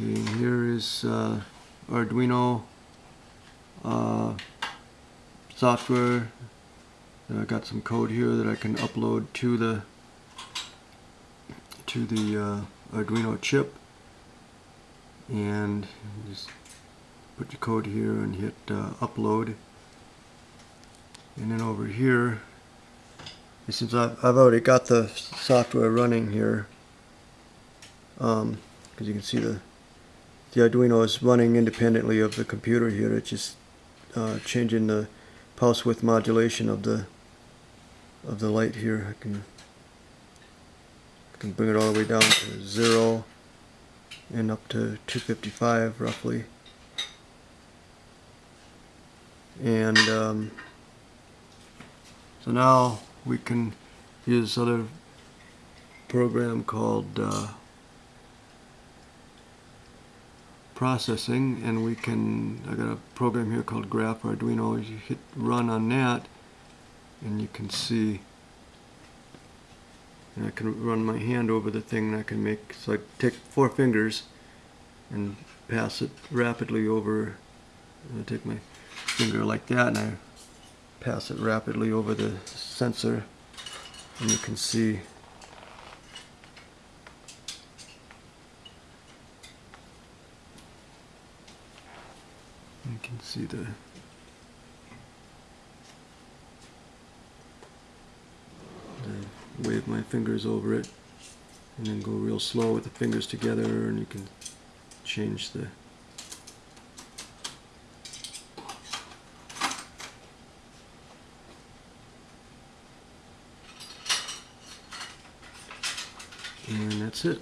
Okay, here is uh, Arduino uh, software. I got some code here that I can upload to the to the uh, Arduino chip, and just put your code here and hit uh, upload. And then over here, since I've, I've already got the software running here, because you can see the the Arduino is running independently of the computer here. It's just uh, changing the pulse width modulation of the of the light here. I can I can bring it all the way down to zero and up to 255 roughly. And um, so now we can use other program called uh, processing and we can I got a program here called Graph Arduino. You hit run on that and you can see. And I can run my hand over the thing and I can make so I take four fingers and pass it rapidly over. I take my finger like that and I pass it rapidly over the sensor and you can see you can see the wave my fingers over it and then go real slow with the fingers together and you can change the and that's it